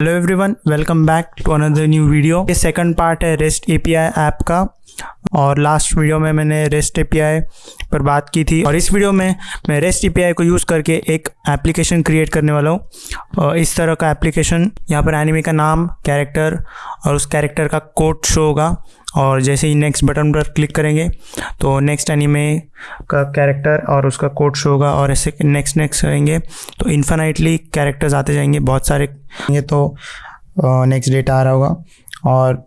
Hello everyone welcome back to another new video ये second part है rest API app का। और last video में मैंने रेस्ट एपीआई पर बात की थी। और इस वीडियो में मैं रेस्ट एपीआई को यूज़ करके एक एप्लीकेशन क्रिएट करने वाला हूँ। इस तरह का एप्लीकेशन यहाँ पर एनिमी का नाम कैरेक्टर और उस कैरेक्टर का कोड शो होगा। और जैसे ही नेक्स्ट बटन पर क्लिक करेंगे तो नेक्स्ट एनिमे का कैरेक्टर और उसका कोड शो होगा और ऐसे नेक्स्ट नेक्स्ट करेंगे तो इन्फानाइटली कैरेक्टर्स आते जाएँगे, बहुत सारे ये तो नेक्स्ट डेटा आ रहा होगा। और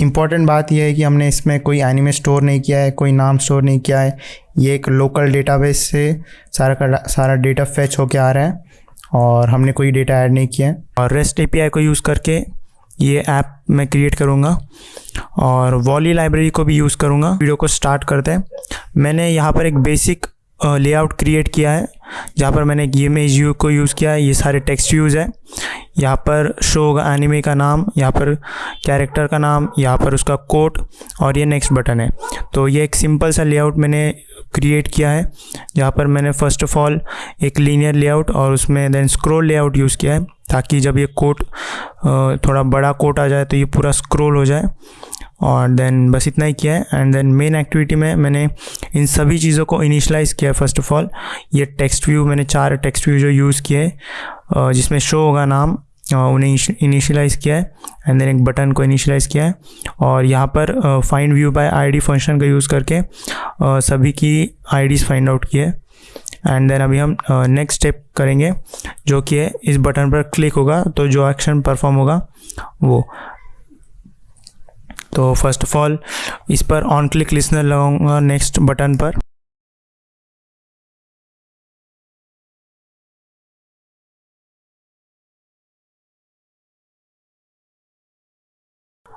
इंपॉर्टेंट बात यह है कि हमने इसमें कोई एनिमे स्टोर नहीं किया है, कोई नाम स्टोर नहीं किया है। ये एक लोकल डेटाबेस से सारा का सारा डेटा फैच होके आ रहा है और हमने कोई डेटा ऐड नहीं किया है। और रेस्ट एपीआई को यूज़ करके ये ऐप मैं क्रिएट करूँगा और वॉली लाइब्रेरी को भी यूज़ करूँगा। वीडियो को स्टार्ट करते हैं। मैंने यहाँ पर एक बेसिक लेआउट क्रिएट किया है। जहाँ पर मैंने एक इमेज यू को यूज़ किया है, ये सारे टेक्स्ट यूज़ है। यहाँ पर शो होगा एनिमे का नाम, यहाँ पर कैरेक्टर का नाम, यहाँ पर उसका कोट और ये नेक्स्ट बटन है। तो ये एक सिंपल सा लेआउट मैंने क्रिएट किया है, जहाँ पर मैंने फ़र्स्ट ऑफ़ ऑल एक लीनियर लेआउट और उसमें देन स्क्रोल लेआउट यूज़ किया है, ताकि जब ये कोट थोड़ा बड़ा कोट आ जाए तो ये पूरा स्क्रोल हो जाए। और देन बस इतना ही किया है। एंड देन मेन एक्टिविटी में मैंने इन सभी चीज़ों को इनिशलाइज़ किया फ़र्स्ट ऑफ़ ऑल ये टेक्स्ट व्यू मैंने चार टेक्स्ट व्यू जो यूज़ किए जिसमें शो होगा नाम उन्हें इनिशलाइज़ किया है। एंड देन एक बटन को इनिशलाइज़ किया है। और यहाँ पर find view by ID function का यूज़ करके सभी की आईडीज़ फाइंड आउट किए एंड देन अभी हम नेक्स्ट स्टेप करेंगे, जो कि है, इस बटन पर क्लिक होगा तो जो एक्शन परफॉर्म होगा, वो। तो फ़र्स्ट ऑफ़ ऑल इस पर ऑन क्लिक लिसनर लगाऊँगा नेक्स्ट बटन पर।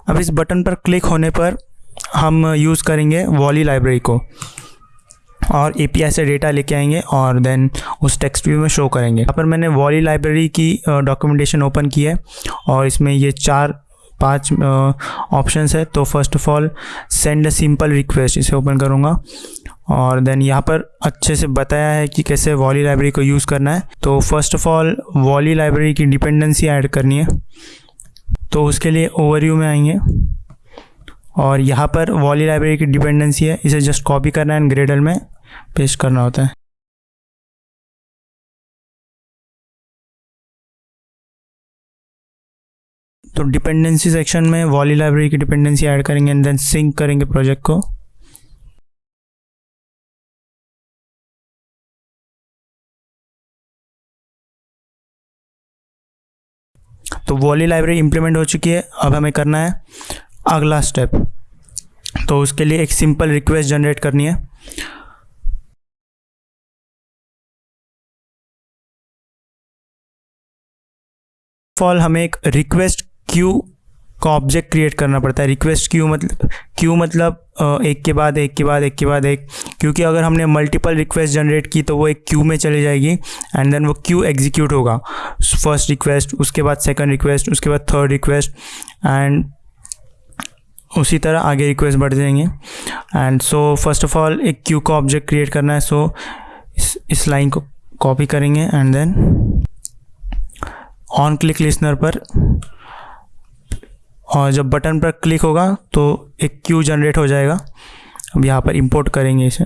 अब इस बटन पर क्लिक होने पर हम यूज़ करेंगे वॉली लाइब्रेरी को। और ए से डेटा लेके आएँगे और देन उस टेक्स्ट व्यू में शो करेंगे। यहाँ पर मैंने वॉली लाइब्रेरी की डॉक्यूमेंटेशन ओपन की है और इसमें ये चार पाँच ऑप्शंस है तो first of all send a simple request इसे ओपन करूँगा। और देन यहाँ पर अच्छे से बताया है कि कैसे वॉली लाइब्रेरी को यूज़ करना है। तो first of all Volley library की डिपेंडेंसी ऐड करनी है। तो उसके लिए ओवरव्यू में आएँगे। और यहाँ पर वॉली लाइब्रेरी की डिपेंडेंसी है, इसे जस्ट कॉपी करना है एंड ग्रेडल में पेस्ट करना होता है। तो डिपेंडेंसी सेक्शन में वॉली लाइब्रेरी की डिपेंडेंसी ऐड करेंगे एंड देन सिंक करेंगे प्रोजेक्ट को। तो वॉली लाइब्रेरी इंप्लीमेंट हो चुकी है, अब हमें करना है अगला स्टेप तो उसके लिए एक सिंपल रिक्वेस्ट जनरेट करनी है। फॉल हमें एक रिक्वेस्ट क्यू का ऑब्जेक्ट क्रिएट करना पड़ता है। रिक्वेस्ट क्यू मतलब क्यू मतलब एक के बाद एक के बाद एक के बाद एक। क्योंकि अगर हमने मल्टीपल रिक्वेस्ट जनरेट की तो वो एक क्यू में चली जाएगी एंड देन वो क्यू एग्जीक्यूट होगा। फ़र्स्ट रिक्वेस्ट उसके बाद सेकंड रिक्वेस्ट उसके बाद थर्ड रिक्वेस्ट एंड उसी तरह आगे रिक्वेस्ट बढ़ जाएँगे। And so first of all एक क्यू का ऑब्जेक्ट क्रिएट करना है। सो so, इस इस लाइन को कॉपी करेंगे and then on click listener पर और जब बटन पर क्लिक होगा तो एक क्यू जनरेट हो जाएगा। अब यहाँ पर इंपोर्ट करेंगे इसे।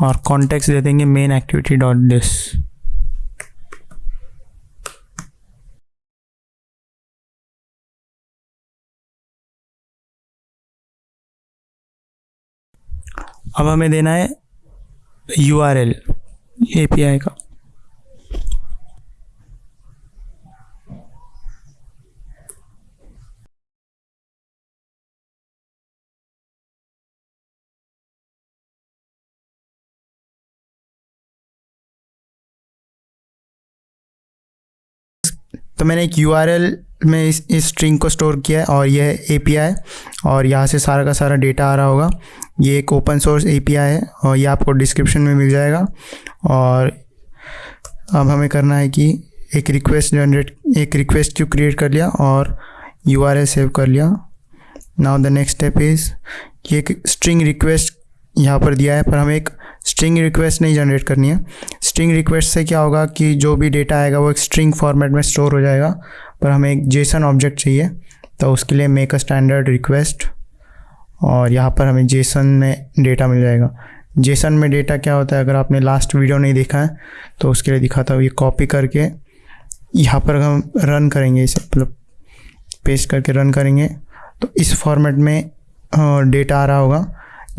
और कॉन्टेक्स्ट दे देंगे मेन एक्टिविटी डॉट दिस अब हमें देना है U R L A P I का। तो मैंने एक यूआरएल में इस इस स्ट्रिंग को स्टोर किया है और यह ए पी आई और यहाँ से सारा का सारा डेटा आ रहा होगा। ये एक open source A P I है और ये आपको डिस्क्रिप्शन में मिल जाएगा। और अब हमें करना है कि एक रिक्वेस्ट जनरेट एक रिक्वेस्ट क्यू क्रिएट कर लिया और यू आर सेव कर लिया। Now the next step is कि एक स्ट्रिंग रिक्वेस्ट यहाँ पर दिया है, पर हमें एक स्ट्रिंग रिक्वेस्ट नहीं जनरेट करनी है। स्ट्रिंग रिक्वेस्ट से क्या होगा कि जो भी डेटा आएगा वो एक स्ट्रिंग फॉर्मेट में स्टोर हो जाएगा, पर हमें एक जेसन ऑब्जेक्ट चाहिए तो उसके लिए मेक अ स्टैंडर्ड रिक्वेस्ट और यहाँ पर हमें जेसन में डेटा मिल जाएगा। जेसन में डेटा क्या होता है? अगर आपने लास्ट वीडियो नहीं देखा है तो उसके लिए दिखाता हूँ। ये कॉपी करके यहाँ पर हम रन करेंगे इसे मतलब पेस्ट करके रन करेंगे। तो इस फॉर्मेट में डेटा आ रहा होगा।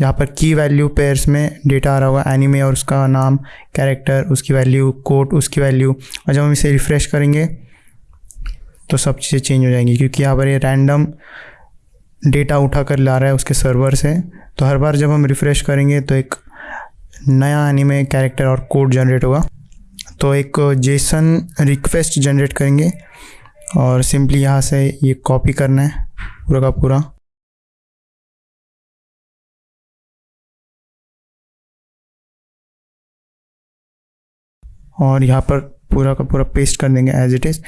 यहाँ पर की वैल्यू पेयर्स में डेटा आ रहा होगा। एनिमे और उसका नाम कैरेक्टर उसकी वैल्यू कोट उसकी वैल्यू और जब हम इसे रिफ़्रेश करेंगे तो सब चीज़ें चेंज हो जाएँगी। क्योंकि यहाँ पर ये रैंडम डेटा उठा कर ला रहा है उसके सर्वर से। तो हर बार जब हम रिफ़्रेश करेंगे तो एक नया एनिमे कैरेक्टर और कोड जनरेट होगा। तो एक जेसन रिक्वेस्ट जनरेट करेंगे और सिंपली यहाँ से ये कॉपी करना है पूरा का पूरा। और यहाँ पर पूरा का पूरा पेस्ट कर देंगे एज इट इज़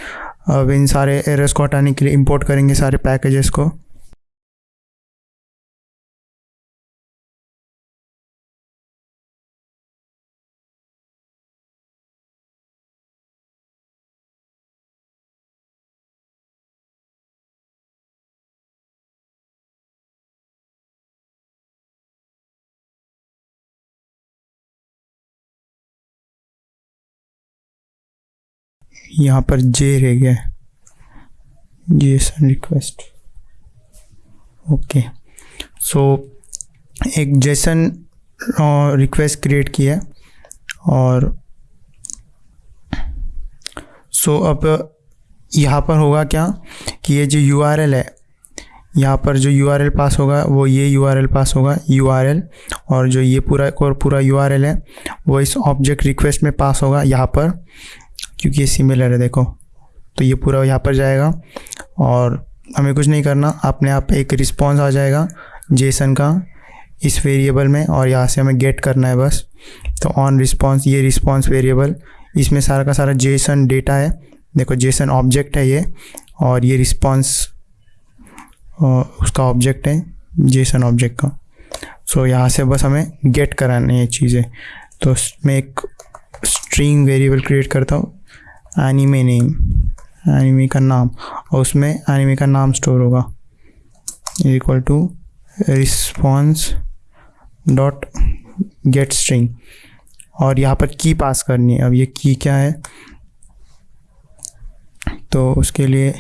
अब इन सारे एरर्स को हटाने के लिए इंपोर्ट करेंगे सारे पैकेजेस को। यहाँ पर जे रह गया जेसन रिक्वेस्ट ओके सो एक जेसन रिक्वेस्ट क्रिएट किया और सो so, अब यहाँ पर होगा क्या कि ये जो यूआरएल है यहाँ पर जो यूआरएल पास होगा वो ये यूआरएल पास होगा यूआरएल और जो ये पूरा और पूरा यूआरएल है वो इस ऑब्जेक्ट रिक्वेस्ट में पास होगा यहाँ पर। क्योंकि ये सिमिलर है देखो। तो ये पूरा यहाँ पर जाएगा और हमें कुछ नहीं करना अपने आप एक रिस्पॉन्स आ जाएगा जेसन का इस वेरिएबल में और यहाँ से हमें गेट करना है बस। तो ऑन रिस्पॉन्स ये रिस्पॉन्स वेरिएबल इसमें सारा का सारा जेसन डेटा है। देखो जेसन ऑब्जेक्ट है ये और ये रिस्पॉन्स उसका ऑब्जेक्ट है जेसन ऑब्जेक्ट का। सो so, यहाँ से बस हमें गेट करानी है ये चीज़ें। तो मैं एक स्ट्रिंग वेरिएबल क्रिएट करता हूँ। एनिमे नेम एनिमे का नाम, और उसमें एनिमे का नाम स्टोर होगा। Equal to response dot get string और यहाँ पर की पास करनी है। अब ये की क्या है? तो उसके लिए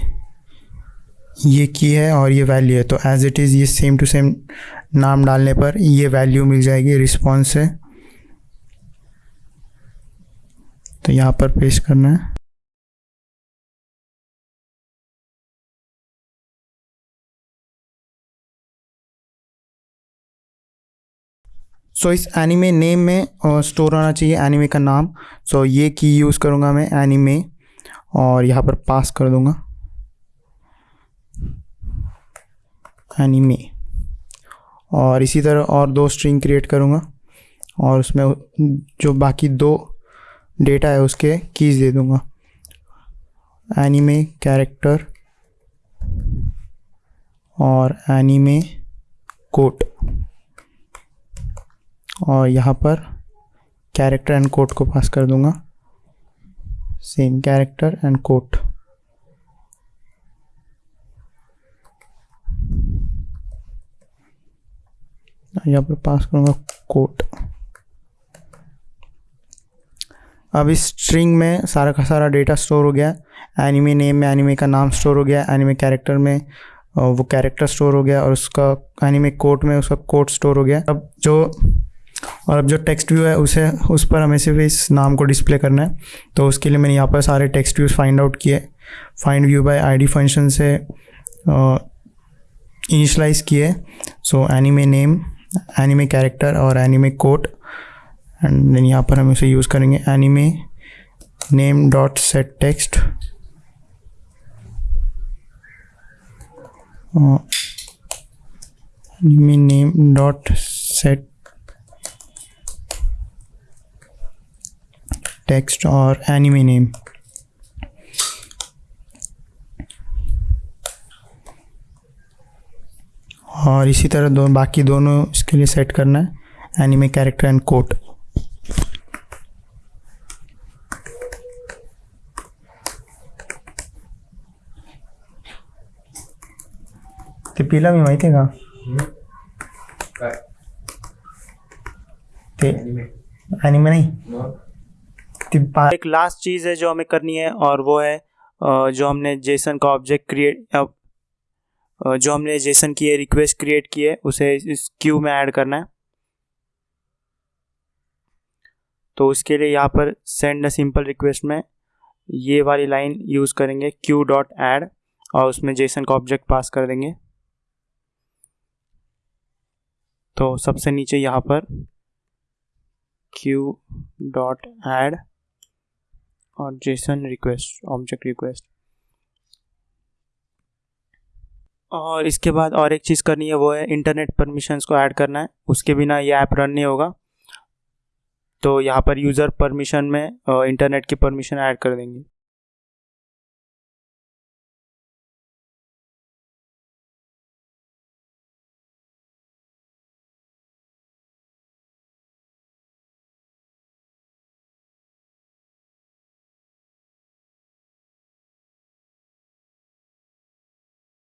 ये की है और ये वैल्यू है। तो एज इट इज़ ये सेम टू सेम नाम डालने पर ये वैल्यू मिल जाएगी रिस्पॉन्स से। तो यहाँ पर पेश करना है। सो so, इस एनिमे नेम में स्टोर होना चाहिए एनिमे का नाम। सो so, ये की यूज़ करूँगा मैं एनिमे और यहाँ पर पास कर दूँगा। एनिमे और इसी तरह और दो स्ट्रिंग क्रिएट करूँगा और उसमें जो बाकी दो डेटा है उसके कीज़ दे दूँगा। एनिमे कैरेक्टर और एनिमे कोट और यहाँ पर कैरेक्टर एंड कोट को पास कर दूँगा। सेम कैरेक्टर एंड कोट यहाँ पर पास करूँगा कोट अब इस स्ट्रिंग में सारा का सारा डेटा स्टोर हो गया। एनिमे नेम में एनिमे का नाम स्टोर हो गया। एनिमे कैरेक्टर में वो कैरेक्टर स्टोर हो गया और उसका एनिमे कोट में उसका कोट स्टोर हो गया। अब जो और अब जो टेक्स्ट व्यू है, उसे, उस पर हमें सिर्फ़ इस नाम को डिस्प्ले करना है। तो उसके लिए मैंने यहाँ पर सारे टेक्स्ट व्यूज़ फाइंड आउट किए find view by ID function से इनिशलाइज किए। So anime name anime character और एनिमे कोट एंड देन यहाँ पर हम इसे यूज़ करेंगे। Anime name dot set text anime name dot set text or anime name? और इसी तरह दो बाकी दोनों इसके लिए सेट करना है एनिमे कैरेक्टर एंड कोट ते पिला मी माहिती आहे का? काय ते. एनिमे नहीं? मग ते एक लास्ट चीज़ है जो हमें करनी है, और वो है जो हमने जेसन का ऑब्जेक्ट क्रिएट जो हमने जेसन की रिक्वेस्ट क्रिएट की है, उसे इस क्यू में ऐड करना है। तो उसके लिए यहाँ पर सेंड अ सिंपल रिक्वेस्ट में ये वाली लाइन यूज़ करेंगे क्यू डॉट ऐड और उसमें जेसन का ऑब्जेक्ट पास कर देंगे। तो सबसे नीचे यहाँ पर क्यू डॉट ऐड और जेसन रिक्वेस्ट ऑब्जेक्ट रिक्वेस्ट और इसके बाद और एक चीज़ करनी है, वो है इंटरनेट परमिशंस को ऐड करना है। उसके बिना ये ऐप रन नहीं होगा। तो यहाँ पर यूज़र परमिशन में इंटरनेट की परमिशन ऐड कर देंगे।